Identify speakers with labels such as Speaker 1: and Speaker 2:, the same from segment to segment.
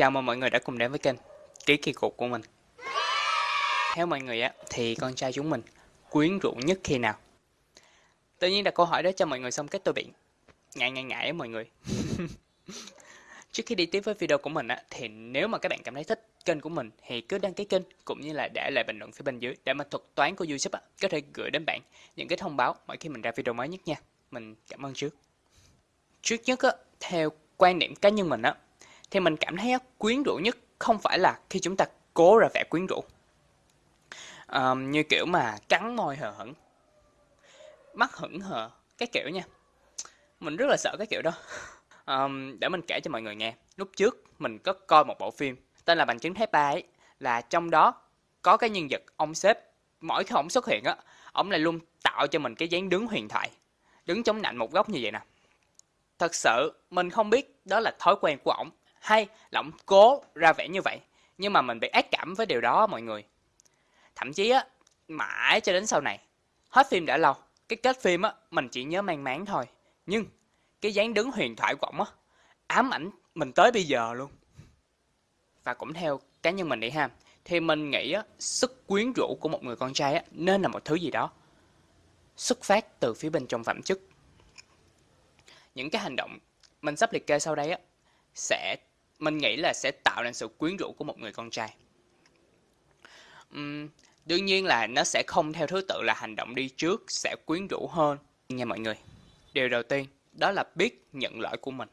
Speaker 1: Chào mừng mọi người đã cùng đến với kênh Ký kỳ cục của mình Theo mọi người á, thì con trai chúng mình quyến rũ nhất khi nào? Tự nhiên đặt câu hỏi đó cho mọi người xong kết tôi bị ngại ngại ngại mọi người Trước khi đi tiếp với video của mình á, thì nếu mà các bạn cảm thấy thích kênh của mình thì cứ đăng ký kênh cũng như là để lại bình luận phía bên dưới để mà thuật toán của YouTube á, có thể gửi đến bạn những cái thông báo mỗi khi mình ra video mới nhất nha. Mình cảm ơn trước. Trước nhất á, theo quan điểm cá nhân mình á, thì mình cảm thấy quyến rũ nhất không phải là khi chúng ta cố ra vẻ quyến rũ. Um, như kiểu mà cắn môi hờ hững, mắt hững hờ, cái kiểu nha. Mình rất là sợ cái kiểu đó. Um, để mình kể cho mọi người nghe. Lúc trước mình có coi một bộ phim tên là Bằng chứng thép ba ấy. Là trong đó có cái nhân vật ông sếp mỗi khi ông xuất hiện á, ông lại luôn tạo cho mình cái dáng đứng huyền thoại. Đứng chống nạnh một góc như vậy nè. Thật sự mình không biết đó là thói quen của ổng hay là ổng cố ra vẻ như vậy. Nhưng mà mình bị ác cảm với điều đó mọi người. Thậm chí á, mãi cho đến sau này, hết phim đã lâu, cái kết phim á, mình chỉ nhớ mang máng thôi. Nhưng cái dáng đứng huyền thoại của ổng á, ám ảnh mình tới bây giờ luôn. Và cũng theo cá nhân mình đi ha, thì mình nghĩ á, sức quyến rũ của một người con trai á, nên là một thứ gì đó xuất phát từ phía bên trong phẩm chất. Những cái hành động mình sắp liệt kê sau đây á, sẽ mình nghĩ là sẽ tạo nên sự quyến rũ của một người con trai. Uhm, đương nhiên là nó sẽ không theo thứ tự là hành động đi trước sẽ quyến rũ hơn nha mọi người. Điều đầu tiên đó là biết nhận lỗi của mình.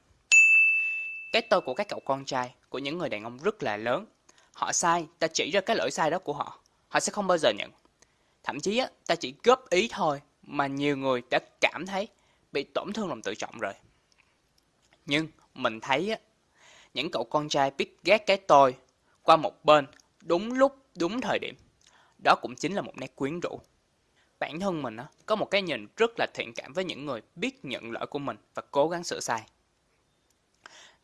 Speaker 1: Cái tôi của các cậu con trai, của những người đàn ông rất là lớn. Họ sai, ta chỉ ra cái lỗi sai đó của họ. Họ sẽ không bao giờ nhận. Thậm chí á, ta chỉ góp ý thôi mà nhiều người đã cảm thấy bị tổn thương lòng tự trọng rồi. Nhưng mình thấy á, những cậu con trai biết ghét cái tôi qua một bên đúng lúc, đúng thời điểm. Đó cũng chính là một nét quyến rũ. Bản thân mình có một cái nhìn rất là thiện cảm với những người biết nhận lỗi của mình và cố gắng sửa sai.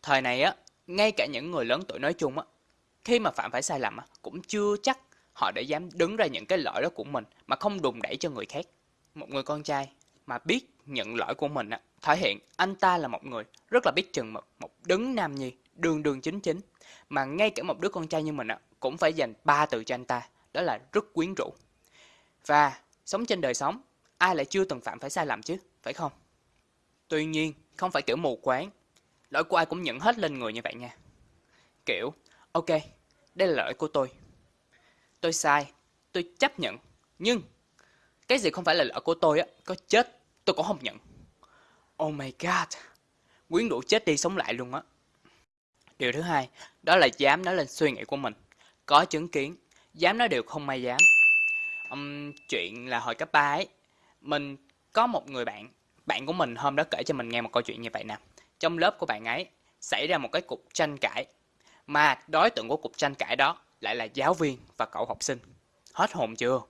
Speaker 1: Thời này á, ngay cả những người lớn tuổi nói chung á, khi mà phạm phải sai lầm á, cũng chưa chắc họ để dám đứng ra những cái lỗi đó của mình mà không đùn đẩy cho người khác. Một người con trai mà biết nhận lỗi của mình á, thể hiện anh ta là một người rất là biết chừng mực, một đứng nam nhi, đường đường chính chính. Mà ngay cả một đứa con trai như mình á, cũng phải dành ba từ cho anh ta, đó là rất quyến rũ. Và sống trên đời sống, ai lại chưa từng phạm phải sai lầm chứ, phải không? Tuy nhiên, không phải kiểu mù quáng, lỗi của ai cũng nhận hết lên người như vậy nha. Kiểu, ok, đây là lỗi của tôi. Tôi sai, tôi chấp nhận, nhưng cái gì không phải là lỗi của tôi á, có chết tôi cũng không nhận. Oh my god, quyến rũ chết đi sống lại luôn á. Điều thứ hai, đó là dám nói lên suy nghĩ của mình. Có chứng kiến, dám nói điều không may dám. Um, chuyện là hồi cấp 3 ấy, mình có một người bạn, bạn của mình hôm đó kể cho mình nghe một câu chuyện như vậy nè. Trong lớp của bạn ấy xảy ra một cái cuộc tranh cãi, mà đối tượng của cuộc tranh cãi đó lại là giáo viên và cậu học sinh. Hết hồn chưa?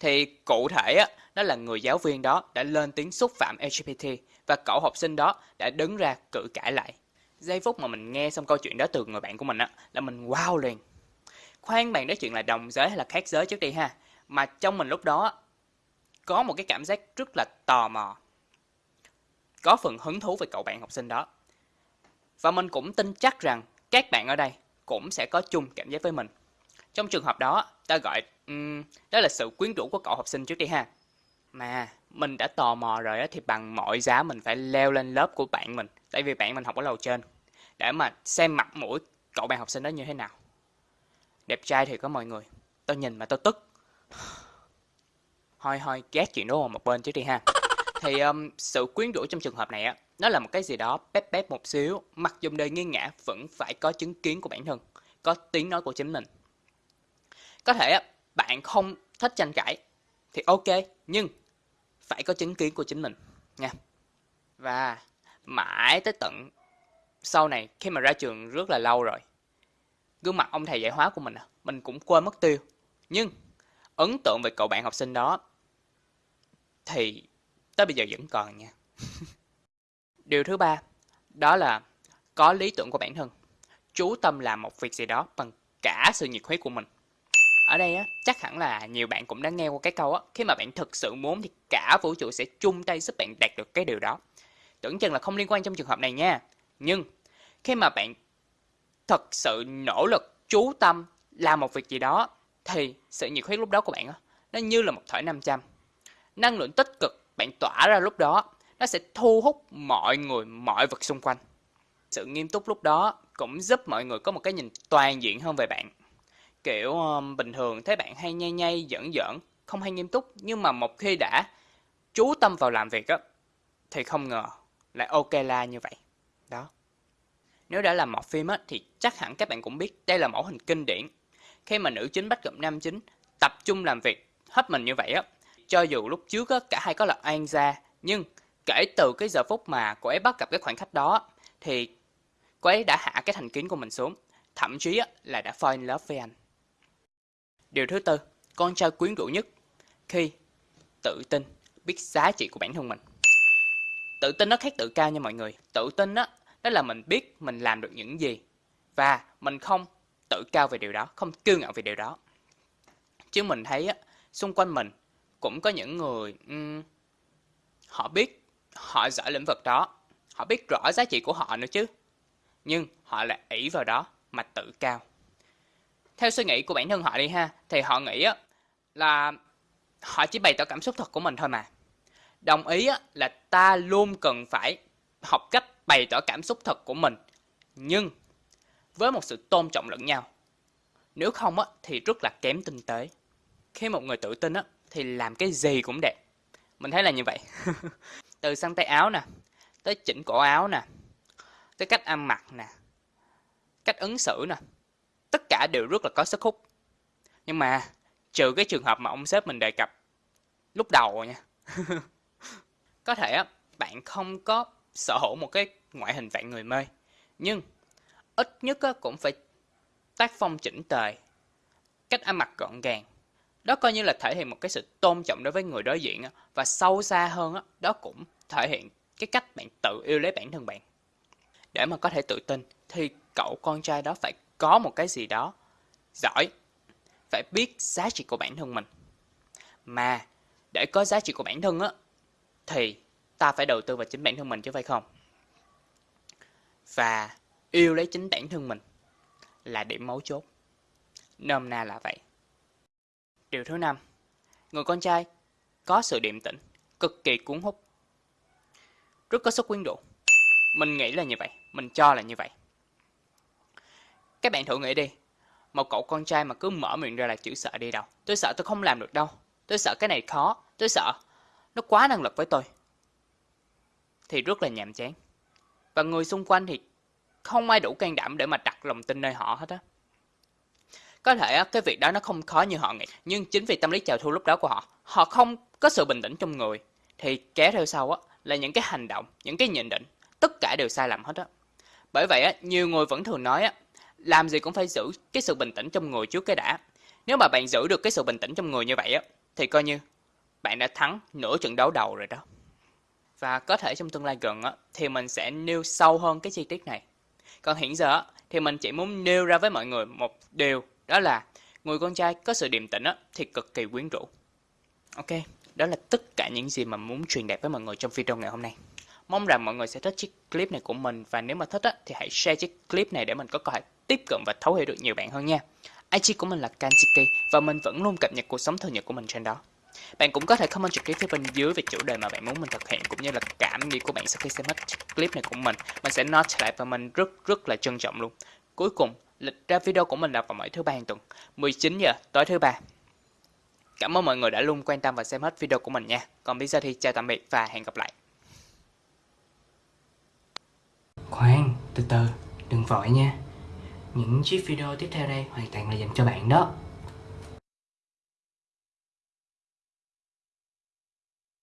Speaker 1: Thì cụ thể á, đó là người giáo viên đó đã lên tiếng xúc phạm LGBT và cậu học sinh đó đã đứng ra cự cãi lại. Giây phút mà mình nghe xong câu chuyện đó từ người bạn của mình á, là mình wow liền. Khoan bạn nói chuyện là đồng giới hay là khác giới trước đi ha. Mà trong mình lúc đó có một cái cảm giác rất là tò mò. Có phần hứng thú về cậu bạn học sinh đó. Và mình cũng tin chắc rằng các bạn ở đây cũng sẽ có chung cảm giác với mình. Trong trường hợp đó, ta gọi um, đó là sự quyến rũ của cậu học sinh trước đi ha. Mà mình đã tò mò rồi á, thì bằng mọi giá mình phải leo lên lớp của bạn mình. Tại vì bạn mình học ở lầu trên. Để mà xem mặt mũi cậu bạn học sinh đó như thế nào. Đẹp trai thì có mọi người. Tao nhìn mà tao tức. Hoi hoi ghét chuyện đó một bên trước đi ha. Thì um, sự quyến rũ trong trường hợp này á, nó là một cái gì đó bép bép một xíu. Mặc dù đời nghiêng ngã vẫn phải có chứng kiến của bản thân. Có tiếng nói của chính mình. Có thể á, bạn không thích tranh cãi thì ok, nhưng phải có chứng kiến của chính mình nha. Và mãi tới tận sau này khi mà ra trường rất là lâu rồi, gương mặt ông thầy dạy hóa của mình à, mình cũng quên mất tiêu. Nhưng ấn tượng về cậu bạn học sinh đó thì tới bây giờ vẫn còn nha. Điều thứ ba đó là có lý tưởng của bản thân, chú tâm làm một việc gì đó bằng cả sự nhiệt huyết của mình. Ở đây á, chắc hẳn là nhiều bạn cũng đã nghe qua cái câu á, khi mà bạn thực sự muốn thì cả vũ trụ sẽ chung tay giúp bạn đạt được cái điều đó. Tưởng chừng là không liên quan trong trường hợp này nha. Nhưng khi mà bạn thật sự nỗ lực chú tâm làm một việc gì đó thì sự nhiệt huyết lúc đó của bạn nó như là một thỏi nam châm. Năng lượng tích cực bạn tỏa ra lúc đó nó sẽ thu hút mọi người mọi vật xung quanh. Sự nghiêm túc lúc đó cũng giúp mọi người có một cái nhìn toàn diện hơn về bạn. Kiểu um, bình thường thấy bạn hay nhây nhây giỡn giỡn không hay nghiêm túc nhưng mà một khi đã chú tâm vào làm việc á thì không ngờ lại ok la như vậy đó. Nếu đã làm một phim á thì chắc hẳn các bạn cũng biết đây là mẫu hình kinh điển. Khi mà nữ chính bắt gặp nam chính tập trung làm việc hết mình như vậy á cho dù lúc trước á, cả hai có là an gia nhưng kể từ cái giờ phút mà cô ấy bắt gặp cái khoảnh khắc đó thì cô ấy đã hạ cái thành kiến của mình xuống thậm chí á, là đã fall in love với anh. Điều thứ tư con trai quyến rũ nhất khi tự tin biết giá trị của bản thân mình tự tin nó khác tự cao nha mọi người. Tự tin đó đó là mình biết mình làm được những gì. Và mình không tự cao về điều đó không kiêu ngạo về điều đó. Chứ mình thấy á xung quanh mình cũng có những người um, họ biết họ giỏi lĩnh vực đó. Họ biết rõ giá trị của họ nữa chứ. Nhưng họ lại ỷ vào đó mà tự cao. Theo suy nghĩ của bản thân họ đi ha thì họ nghĩ á là họ chỉ bày tỏ cảm xúc thật của mình thôi mà đồng ý là ta luôn cần phải học cách bày tỏ cảm xúc thật của mình. Nhưng, với một sự tôn trọng lẫn nhau, nếu không thì rất là kém tinh tế. Khi một người tự tin thì làm cái gì cũng đẹp. Mình thấy là như vậy. Từ săn tay áo nè, tới chỉnh cổ áo nè, tới cách ăn mặc nè, cách ứng xử nè, tất cả đều rất là có sức hút. Nhưng mà, trừ cái trường hợp mà ông sếp mình đề cập lúc đầu nha có thể á bạn không có sở hữu một cái ngoại hình vạn người mê nhưng ít nhất á, cũng phải tác phong chỉnh tề cách ăn mặc gọn gàng. Đó coi như là thể hiện một cái sự tôn trọng đối với người đối diện và sâu xa hơn á, đó cũng thể hiện cái cách bạn tự yêu lấy bản thân bạn. Để mà có thể tự tin thì cậu con trai đó phải có một cái gì đó giỏi phải biết giá trị của bản thân mình. Mà để có giá trị của bản thân á thì ta phải đầu tư vào chính bản thân mình chứ phải không? Và yêu lấy chính bản thân mình là điểm mấu chốt. Nôm na là vậy. Điều thứ năm, người con trai có sự điềm tĩnh, cực kỳ cuốn hút. Rất có sức quyến rũ. Mình nghĩ là như vậy, mình cho là như vậy. Các bạn thử nghĩ đi, một cậu con trai mà cứ mở miệng ra là chữ sợ đi đâu? Tôi sợ tôi không làm được đâu. Tôi sợ cái này khó, tôi sợ nó quá năng lực với tôi. Thì rất là nhàm chán. Và người xung quanh thì không ai đủ can đảm để mà đặt lòng tin nơi họ hết á. Có thể cái việc đó nó không khó như họ nghĩ. Nhưng chính vì tâm lý chào thu lúc đó của họ họ không có sự bình tĩnh trong người, thì kéo theo sau á, là những cái hành động, những cái nhận định, tất cả đều sai lầm hết á. Bởi vậy á, nhiều người vẫn thường nói á, làm gì cũng phải giữ cái sự bình tĩnh trong người trước cái đã. Nếu mà bạn giữ được cái sự bình tĩnh trong người như vậy á, thì coi như bạn đã thắng nửa trận đấu đầu rồi đó và có thể trong tương lai gần á thì mình sẽ nêu sâu hơn cái chi tiết này còn hiện giờ á thì mình chỉ muốn nêu ra với mọi người một điều đó là người con trai có sự điềm tĩnh á thì cực kỳ quyến rũ ok đó là tất cả những gì mà muốn truyền đạt với mọi người trong video ngày hôm nay Mong rằng mọi người sẽ thích chiếc clip này của mình và nếu mà thích á, thì hãy share chiếc clip này để mình có cơ hội tiếp cận và thấu hiểu được nhiều bạn hơn nha. IG của mình là Kanchiki và mình vẫn luôn cập nhật cuộc sống thường nhật của mình trên đó. Bạn cũng có thể comment trực tiếp phía bên dưới về chủ đề mà bạn muốn mình thực hiện cũng như là cảm nghĩ của bạn sau khi xem hết clip này của mình. Mình sẽ note lại và mình rất rất là trân trọng luôn. Cuối cùng, lịch ra video của mình là vào mỗi thứ ba hàng tuần, 19 giờ tối thứ ba. Cảm ơn mọi người đã luôn quan tâm và xem hết video của mình nha. Còn bây giờ thì chào tạm biệt và hẹn gặp lại. Khoan, từ từ, đừng vội nha Những chiếc video tiếp theo đây hoàn toàn là dành cho bạn đó